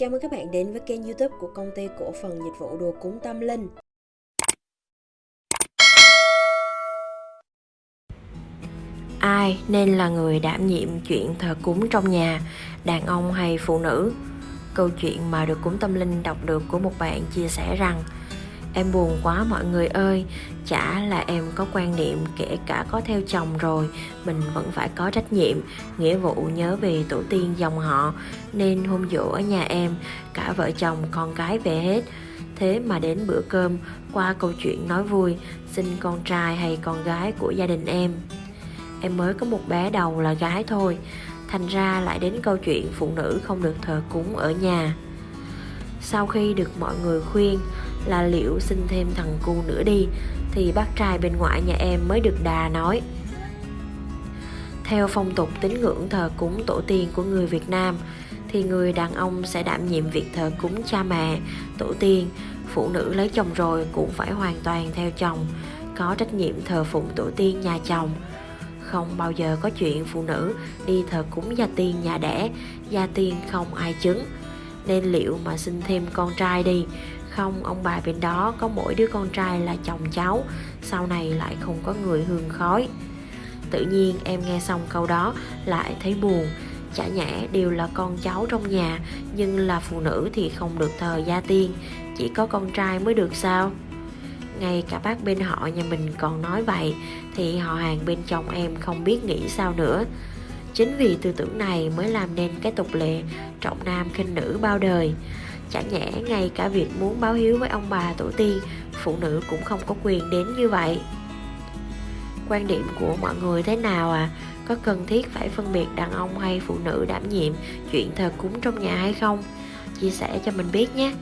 Chào mừng các bạn đến với kênh youtube của công ty cổ phần dịch vụ đồ cúng tâm linh Ai nên là người đảm nhiệm chuyện thờ cúng trong nhà, đàn ông hay phụ nữ? Câu chuyện mà được cúng tâm linh đọc được của một bạn chia sẻ rằng Em buồn quá mọi người ơi, chả là em có quan niệm kể cả có theo chồng rồi, mình vẫn phải có trách nhiệm, nghĩa vụ nhớ về tổ tiên dòng họ, nên hôm dỗ ở nhà em, cả vợ chồng con cái về hết. Thế mà đến bữa cơm, qua câu chuyện nói vui, xin con trai hay con gái của gia đình em. Em mới có một bé đầu là gái thôi, thành ra lại đến câu chuyện phụ nữ không được thờ cúng ở nhà. Sau khi được mọi người khuyên là liệu sinh thêm thằng cu nữa đi Thì bác trai bên ngoại nhà em mới được đà nói. Theo phong tục tín ngưỡng thờ cúng tổ tiên của người Việt Nam Thì người đàn ông sẽ đảm nhiệm việc thờ cúng cha mẹ, tổ tiên Phụ nữ lấy chồng rồi cũng phải hoàn toàn theo chồng Có trách nhiệm thờ phụng tổ tiên nhà chồng. Không bao giờ có chuyện phụ nữ đi thờ cúng gia tiên nhà đẻ, gia tiên không ai chứng. Nên liệu mà sinh thêm con trai đi không? Ông bà bên đó có mỗi đứa con trai là chồng cháu, sau này lại không có người hương khói. Tự nhiên em nghe xong câu đó lại thấy buồn. Chả nhẽ đều là con cháu trong nhà, nhưng là phụ nữ thì không được thờ gia tiên. Chỉ có con trai mới được sao? Ngay cả bác bên họ nhà mình còn nói vậy, thì họ hàng bên chồng em không biết nghĩ sao nữa. Chính vì tư tưởng này mới làm nên cái tục lệ trọng nam khinh nữ bao đời. Chả nhẽ ngay cả việc muốn báo hiếu với ông bà tổ tiên, Phụ nữ cũng không có quyền đến như vậy Quan điểm của mọi người thế nào à? Có cần thiết phải phân biệt đàn ông hay phụ nữ đảm nhiệm chuyện thờ cúng trong nhà hay không? Chia sẻ cho mình biết nhé